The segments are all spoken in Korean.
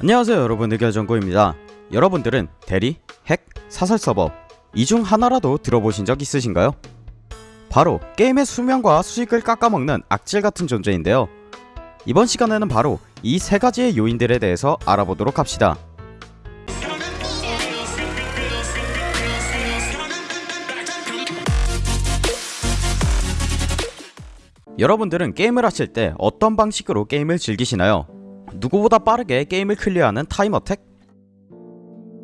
안녕하세요 여러분 의결정보입니다 여러분들은 대리, 핵, 사설 서버 이 중 하나라도 들어보신 적 있으신가요? 바로 게임의 수명과 수익을 깎아먹는 악질 같은 존재인데요 이번 시간에는 바로 이 세 가지의 요인들에 대해서 알아보도록 합시다 여러분들은 게임을 하실 때 어떤 방식으로 게임을 즐기시나요? 누구보다 빠르게 게임을 클리어하는 time attack?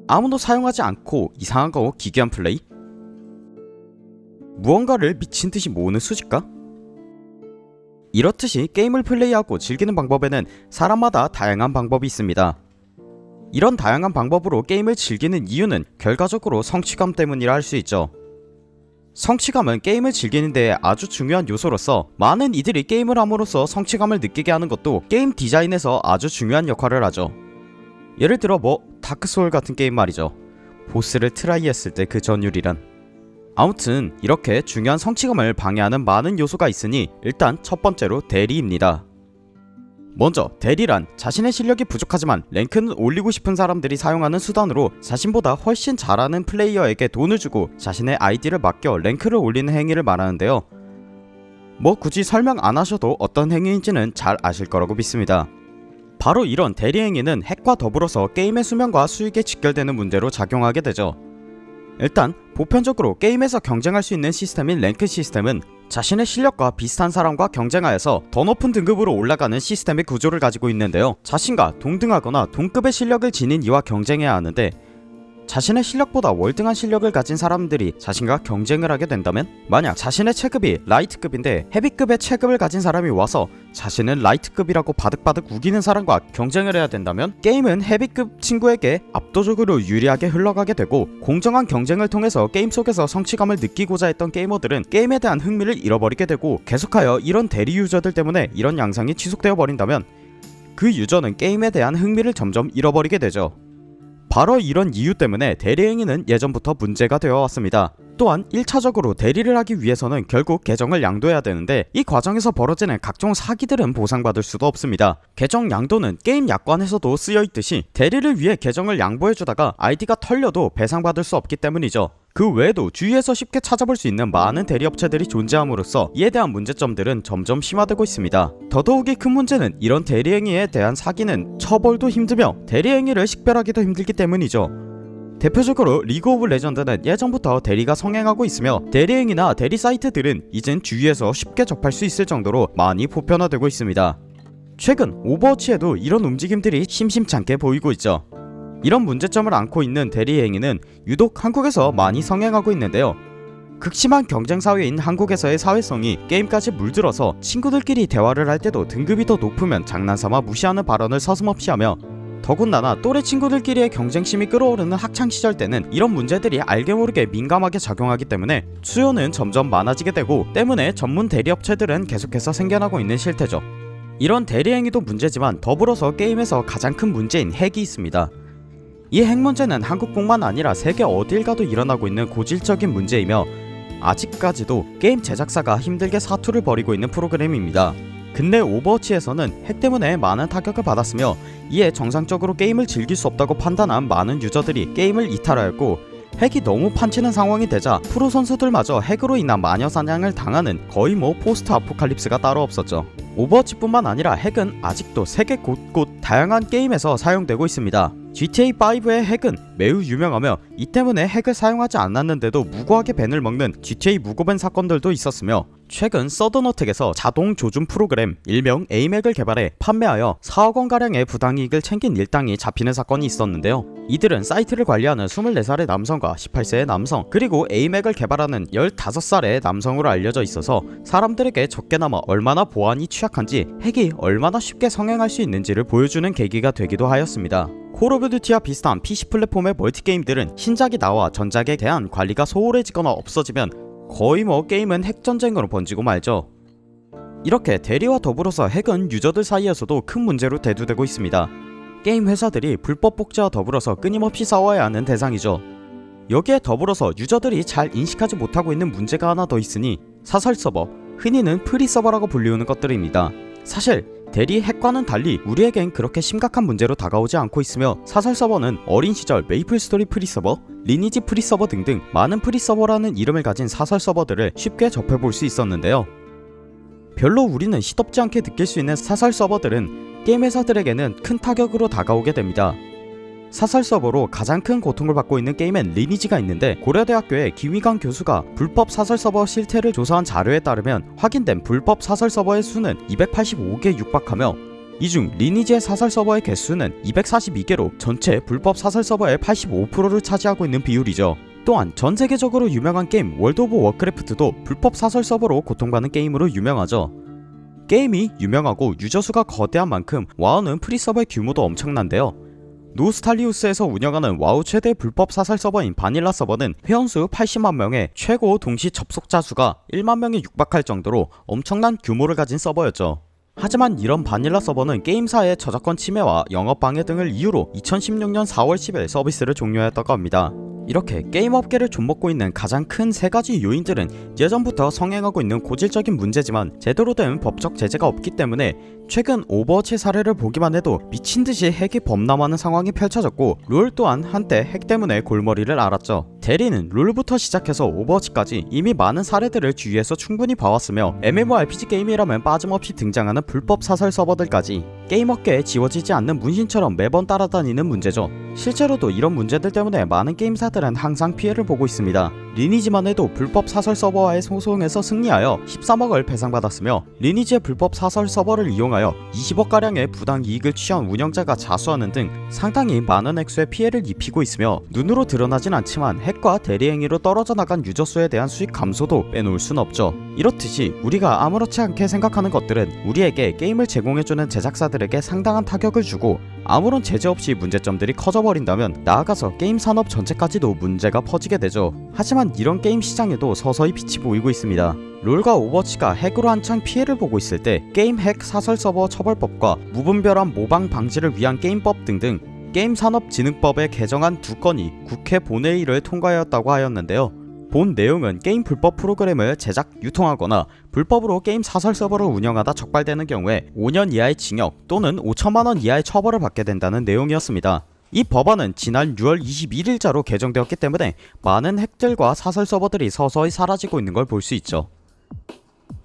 아무도 사용하지 않고 이상한 거 기괴한 플레이? 무언가를 미친듯이 모으는 수집가? 이렇듯이 게임을 플레이하고 즐기는 방법에는 사람마다 다양한 방법이 있습니다. 이런 다양한 방법으로 게임을 즐기는 이유는 결과적으로 성취감 때문이라 할 수 있죠. 성취감은 게임을 즐기는 데에 아주 중요한 요소로서 많은 이들이 게임을 함으로써 성취감을 느끼게 하는 것도 게임 디자인에서 아주 중요한 역할을 하죠. 예를 들어 뭐 다크소울 같은 게임 말이죠. 보스를 try 했을 때 그 전율이란. 아무튼 이렇게 중요한 성취감을 방해하는 많은 요소가 있으니 일단 첫 번째로 대리입니다 먼저 대리란 자신의 실력이 부족하지만 랭크는 올리고 싶은 사람들이 사용하는 수단으로 자신보다 훨씬 잘하는 플레이어에게 돈을 주고 자신의 아이디를 맡겨 랭크를 올리는 행위를 말하는데요. 뭐 굳이 설명 안 하셔도 어떤 행위인지는 잘 아실 거라고 믿습니다. 바로 이런 대리 행위는 핵과 더불어서 게임의 수명과 수익에 직결되는 문제로 작용하게 되죠. 일단 보편적으로 게임에서 경쟁할 수 있는 시스템인 랭크 시스템은 자신의 실력과 비슷한 사람과 경쟁하여서 더 높은 등급으로 올라가는 시스템의 구조를 가지고 있는데요. 자신과 동등하거나 동급의 실력을 지닌 이와 경쟁해야 하는데 자신의 실력보다 월등한 실력을 가진 사람들이 자신과 경쟁을 하게 된다면? 만약 자신의 체급이 라이트급인데 헤비급의 체급을 가진 사람이 와서 자신은 라이트급이라고 바득바득 우기는 사람과 경쟁을 해야 된다면 게임은 헤비급 친구에게 압도적으로 유리하게 흘러가게 되고 공정한 경쟁을 통해서 게임 속에서 성취감을 느끼고자 했던 게이머들은 게임에 대한 흥미를 잃어버리게 되고 계속하여 이런 대리 유저들 때문에 이런 양상이 지속되어 버린다면 그 유저는 게임에 대한 흥미를 점점 잃어버리게 되죠 바로 이런 이유 때문에 대리행위는 예전부터 문제가 되어 왔습니다. 또한 1차적으로 대리를 하기 위해서는 결국 계정을 양도해야 되는데 이 과정에서 벌어지는 각종 사기들은 보상받을 수도 없습니다. 계정 양도는 게임 약관에서도 쓰여있듯이 대리를 위해 계정을 양보해주다가 아이디가 털려도 배상받을 수 없기 때문이죠. 그 외에도 주위에서 쉽게 찾아볼 수 있는 많은 대리업체들이 존재함으로써 이에 대한 문제점들은 점점 심화되고 있습니다. 더더욱이 큰 문제는 이런 대리행위에 대한 사기는 처벌도 힘들며 대리행위를 식별하기도 힘들기 때문이죠. 대표적으로 리그 오브 레전드는 예전부터 대리가 성행하고 있으며 대리행위나 대리 사이트들은 이젠 주위에서 쉽게 접할 수 있을 정도로 많이 보편화되고 있습니다. 최근 오버워치에도 이런 움직임들이 심심찮게 보이고 있죠. 이런 문제점을 안고 있는 대리 행위는 유독 한국에서 많이 성행하고 있는데요. 극심한 경쟁 사회인 한국에서의 사회성이 게임까지 물들어서 친구들끼리 대화를 할 때도 등급이 더 높으면 장난삼아 무시하는 발언을 서슴없이 하며 더군다나 또래 친구들끼리의 경쟁심이 끌어오르는 학창시절 때는 이런 문제들이 알게 모르게 민감하게 작용하기 때문에 수요는 점점 많아지게 되고 때문에 전문 대리업체들은 계속해서 생겨나고 있는 실태죠. 이런 대리행위도 문제지만 더불어서 게임에서 가장 큰 문제인 핵이 있습니다. 이 핵 문제는 한국뿐만 아니라 세계 어딜 가도 일어나고 있는 고질적인 문제이며 아직까지도 게임 제작사가 힘들게 사투를 벌이고 있는 프로그램입니다. 근데 오버워치에서는 핵 때문에 많은 타격을 받았으며 이에 정상적으로 게임을 즐길 수 없다고 판단한 많은 유저들이 게임을 이탈하였고 핵이 너무 판치는 상황이 되자 프로 선수들마저 핵으로 인한 마녀 사냥을 당하는 거의 뭐 포스트 아포칼립스가 따로 없었죠. 오버워치뿐만 아니라 핵은 아직도 세계 곳곳 다양한 게임에서 사용되고 있습니다. GTA5의 핵은 매우 유명하며 이 때문에 핵을 사용하지 않았는데도 무고하게 ban을 먹는 GTA 무고ban 사건들도 있었으며 최근 서든어택에서 자동 조준 프로그램 일명 aim핵을 개발해 판매하여 4억원가량의 부당이익을 챙긴 일당이 잡히는 사건이 있었는데요. 이들은 사이트를 관리하는 24살의 남성과 18세의 남성 그리고 aim핵을 개발하는 15살의 남성으로 알려져 있어서 사람들에게 적게나마 얼마나 보안이 취약한지 핵이 얼마나 쉽게 성행할 수 있는지를 보여주는 계기가 되기도 하였습니다 콜 오브 듀티와 비슷한 PC 플랫폼의 멀티게임들은 신작이 나와 전작에 대한 관리가 소홀해지거나 없어지면 거의 뭐 게임은 핵전쟁으로 번지고 말죠. 이렇게 대리와 더불어서 핵은 유저들 사이에서도 큰 문제로 대두되고 있습니다. 게임 회사들이 불법 복제와 더불어서 끊임없이 싸워야 하는 대상이죠. 여기에 더불어서 유저들이 잘 인식하지 못하고 있는 문제가 하나 더 있으니 사설 서버, 흔히는 프리 서버라고 불리우는 것들입니다. 사실 대리 핵과는 달리 우리에겐 그렇게 심각한 문제로 다가오지 않고 있으며 사설 서버는 어린 시절 메이플 스토리 프리서버, 리니지 프리서버 등등 많은 프리서버라는 이름을 가진 사설 서버들을 쉽게 접해볼 수 있었는데요. 별로 우리는 시덥지 않게 느낄 수 있는 사설 서버들은 게임 회사들에게는 큰 타격으로 다가오게 됩니다. 사설 서버로 가장 큰 고통을 받고 있는 게임엔 리니지가 있는데 고려대학교의 김희강 교수가 불법 사설 서버 실태를 조사한 자료에 따르면 확인된 불법 사설 서버의 수는 285개 육박하며 이중 리니지의 사설 서버의 개수는 242개로 전체 불법 사설 서버의 85%를 차지하고 있는 비율이죠. 또한 전 세계적으로 유명한 게임 월드 오브 워크래프트도 불법 사설 서버로 고통받는 게임으로 유명하죠. 게임이 유명하고 유저 수가 거대한 만큼 와우는 프리서버의 규모도 엄청난데요. 노스탈리우스에서 운영하는 와우 최대 불법 사설 서버인 바닐라 서버는 회원수 80만 명에 최고 동시 접속자 수가 1만 명에 육박할 정도로 엄청난 규모를 가진 서버였죠. 하지만 이런 바닐라 서버는 게임사의 저작권 침해와 영업 방해 등을 이유로 2016년 4월 10일 서비스를 종료했다고 합니다. 이렇게 게임 업계를 좀먹고 있는 가장 큰 세 가지 요인들은 예전부터 성행하고 있는 고질적인 문제지만 제대로 된 법적 제재가 없기 때문에 최근 오버워치 사례를 보기만 해도 미친듯이 핵이 범람하는 상황이 펼쳐졌고 롤 또한 한때 핵 때문에 골머리를 앓았죠. 대리는 롤부터 시작해서 오버워치까지 이미 많은 사례들을 주위에서 충분히 봐왔으며 MMORPG 게임이라면 빠짐없이 등장하는 불법 사설 서버들까지 게임 업계에 지워지지 않는 문신처럼 매번 따라다니는 문제죠. 실제로도 이런 문제들 때문에 많은 게임사 들은 항상 피해를 보고 있습니다. 리니지만 해도 불법 사설 서버와의 소송에서 승리하여 13억을 배상받았으며 리니지의 불법 사설 서버를 이용하여 20억가량의 부당 이익을 취한 운영자가 자수하는 등 상당히 많은 액수의 피해를 입히고 있으며 눈으로 드러나진 않지만 핵과 대리행위로 떨어져 나간 유저 수에 대한 수익 감소도 빼놓을 순 없죠. 이렇듯이 우리가 아무렇지 않게 생각하는 것들은 우리에게 게임을 제공해주는 제작사들에게 상당한 타격을 주고 아무런 제재 없이 문제점들이 커져버린다면 나아가서 게임 산업 전체까지 도 문제가 퍼지게 되죠. 하지만 이런 게임 시장에도 서서히 빛이 보이고 있습니다. 롤과 오버워치가 핵으로 한창 피해를 보고 있을 때 게임 핵 사설 서버 처벌법과 무분별한 모방 방지를 위한 게임법 등등 게임 산업진흥법에 개정안 두 건이 국회 본회의를 통과하였다고 하였는데요. 본 내용은 게임 불법 프로그램을 제작, 유통하거나 불법으로 게임 사설 서버를 운영하다 적발되는 경우에 5년 이하의 징역 또는 5천만원 이하의 처벌을 받게 된다는 내용이었습니다. 이 법안은 지난 6월 21일자로 개정되었기 때문에 많은 핵들과 사설 서버들이 서서히 사라지고 있는 걸 볼 수 있죠.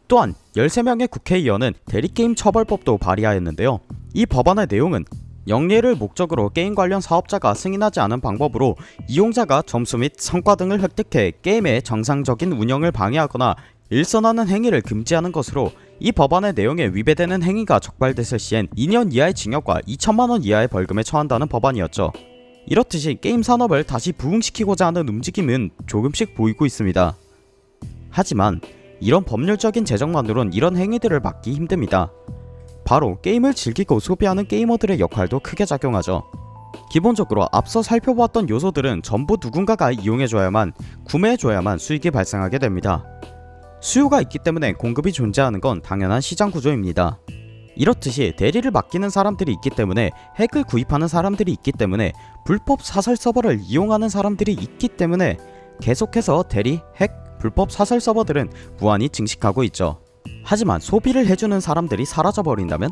또한 13명의 국회의원은 대리게임 처벌법도 발의하였는데요. 이 법안의 내용은 영리를 목적으로 게임 관련 사업자가 승인하지 않은 방법으로 이용자가 점수 및 성과 등을 획득해 게임의 정상적인 운영을 방해하거나 일선하는 행위를 금지하는 것으로 이 법안의 내용에 위배되는 행위가 적발됐을 시엔 2년 이하의 징역과 2천만원 이하의 벌금에 처한다는 법안이었죠. 이렇듯이 게임 산업을 다시 부흥시키고자 하는 움직임은 조금씩 보이고 있습니다. 하지만 이런 법률적인 제정만으론 이런 행위들을 막기 힘듭니다. 바로 게임을 즐기고 소비하는 게이머들의 역할도 크게 작용하죠. 기본적으로 앞서 살펴보았던 요소들은 전부 누군가가 이용해줘야만 구매해줘야만 수익이 발생하게 됩니다. 수요가 있기 때문에 공급이 존재하는 건 당연한 시장 구조입니다. 이렇듯이 대리를 맡기는 사람들이 있기 때문에 핵을 구입하는 사람들이 있기 때문에 불법 사설 서버를 이용하는 사람들이 있기 때문에 계속해서 대리, 핵, 불법 사설 서버들은 무한히 증식하고 있죠. 하지만 소비를 해주는 사람들이 사라져버린다면?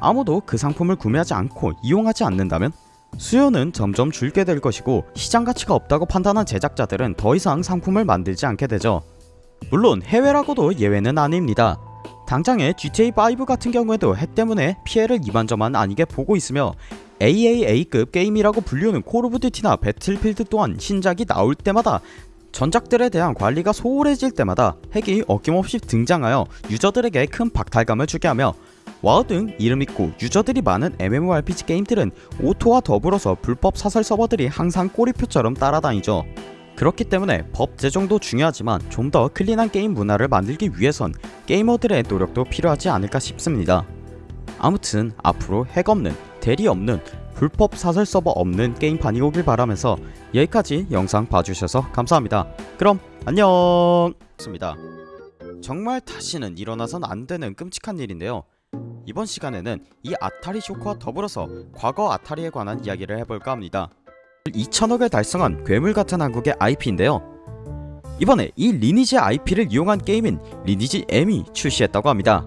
아무도 그 상품을 구매하지 않고 이용하지 않는다면? 수요는 점점 줄게 될 것이고 시장 가치가 없다고 판단한 제작자들은 더 이상 상품을 만들지 않게 되죠. 물론 해외라고도 예외는 아닙니다. 당장의 GTA5 같은 경우에도 핵 때문에 피해를 이만저만 아니게 보고 있으며 AAA급 게임이라고 불리우는 콜 오브 듀티나 배틀필드 또한 신작이 나올 때마다 전작들에 대한 관리가 소홀해질 때마다 핵이 어김없이 등장하여 유저들에게 큰 박탈감을 주게 하며 와우 등 이름 있고 유저들이 많은 MMORPG 게임들은 오토와 더불어서 불법 사설 서버들이 항상 꼬리표처럼 따라다니죠. 그렇기 때문에 법 제정도 중요하지만 좀 더 clean한 게임 문화를 만들기 위해선 게이머들의 노력도 필요하지 않을까 싶습니다. 아무튼 앞으로 핵 없는, 대리 없는, 불법 사설 서버 없는 게임판이 오길 바라면서 여기까지 영상 봐주셔서 감사합니다. 그럼 안녕! 습니다. 정말 다시는 일어나선 안 되는 끔찍한 일인데요. 이번 시간에는 이 아타리 쇼크와 더불어서 과거 아타리에 관한 이야기를 해볼까 합니다. 2천억을 달성한 괴물 같은 한국의 IP인데요. 이번에 이 리니지 IP를 이용한 게임인 리니지 M이 출시했다고 합니다.